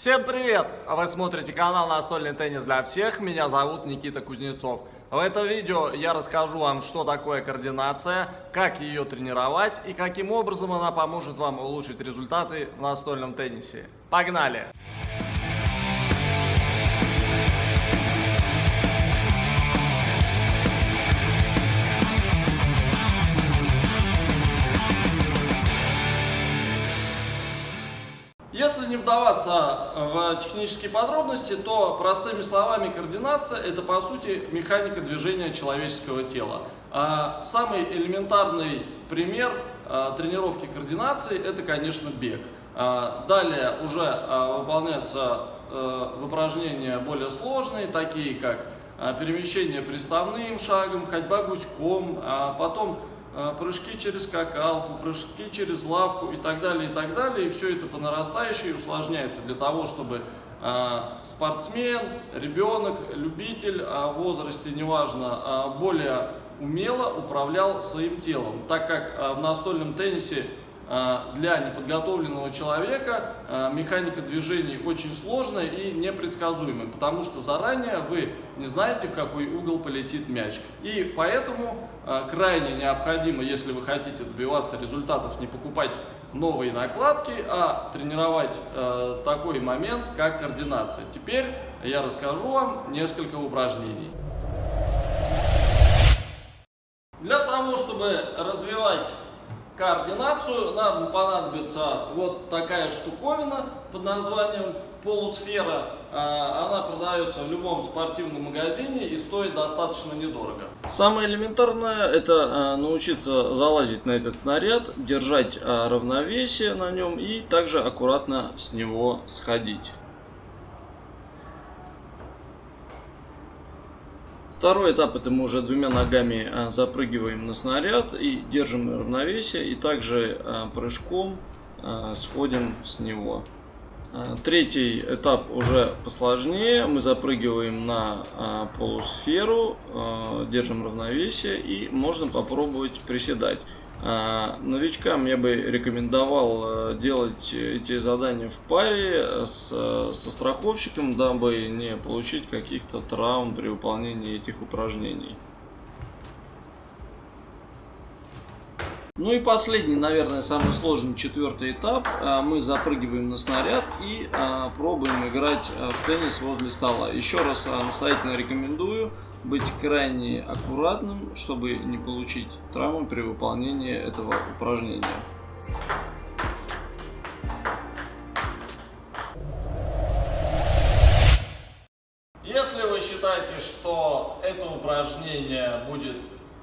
Всем привет! Вы смотрите канал Настольный теннис для всех. Меня зовут Никита Кузнецов. В этом видео я расскажу вам, что такое координация, как ее тренировать и каким образом она поможет вам улучшить результаты в настольном теннисе. Погнали! Если не вдаваться в технические подробности, то простыми словами координация – это по сути механика движения человеческого тела. А самый элементарный пример а, тренировки координации – это, конечно, бег. А, далее уже выполняются упражнения более сложные, такие как перемещение приставным шагом, ходьба гуськом, потом Э, прыжки через скакалку, прыжки через лавку и так далее, и так далее. И все это по нарастающей усложняется для того, чтобы э, спортсмен, ребенок, любитель в возрасте, неважно, э, более умело управлял своим телом. Так как в настольном теннисе а, для неподготовленного человека а, механика движений очень сложная и непредсказуемая, потому что заранее вы не знаете, в какой угол полетит мяч. И поэтому а, крайне необходимо, если вы хотите добиваться результатов, не покупать новые накладки, а тренировать такой момент, как координация. Теперь я расскажу вам несколько упражнений. Для того, чтобы развивать координацию нам понадобится вот такая штуковина под названием полусфера. А, она продается в любом спортивном магазине и стоит достаточно недорого. Самое элементарное это а, научиться залазить на этот снаряд, держать а, равновесие на нем и также аккуратно с него сходить. Второй этап это мы уже двумя ногами а, запрыгиваем на снаряд и держим равновесие и также а, прыжком а, сходим с него. Третий этап уже посложнее. Мы запрыгиваем на полусферу, держим равновесие и можно попробовать приседать. А, новичкам я бы рекомендовал э, делать эти задания в паре с, со страховщиком, дабы не получить каких-то травм при выполнении этих упражнений. Ну и последний, наверное, самый сложный четвертый этап. А, мы запрыгиваем на снаряд и а, пробуем играть в теннис возле стола. Еще раз настоятельно рекомендую быть крайне аккуратным, чтобы не получить травму при выполнении этого упражнения. Если вы считаете, что это упражнение будет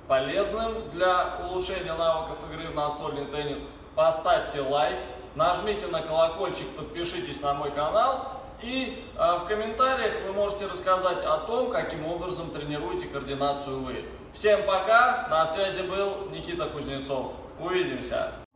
полезным для улучшения навыков игры в настольный теннис, поставьте лайк, нажмите на колокольчик, подпишитесь на мой канал и э, в комментариях вы можете рассказать о том, каким образом тренируете координацию вы. Всем пока, на связи был Никита Кузнецов. Увидимся!